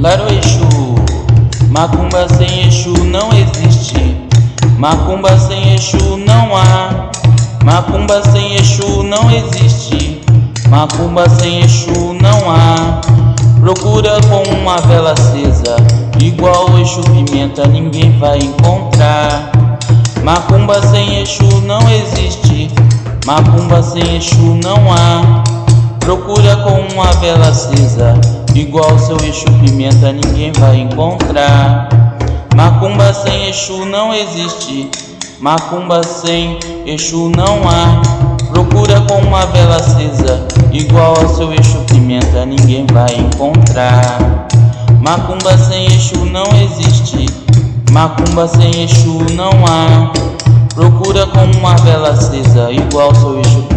Laroexu, macumba sem Exu não existe. Macumba sem Exu não há. Macumba sem Exu não existe. Macumba sem Exu não há. Procura com uma vela acesa, igual Exu pimenta ninguém vai encontrar. Macumba sem Exu não existe. Macumba sem Exu não há. Procura com uma vela acesa, igual seu Exu pimenta ninguém vai encontrar. Macumba sem Exu não existe, macumba sem Exu não há. Procura com uma vela acesa, igual ao seu Exu pimenta ninguém vai encontrar. Macumba sem Exu não existe, macumba sem Exu não há. Procura com uma vela acesa, igual ao seu Exu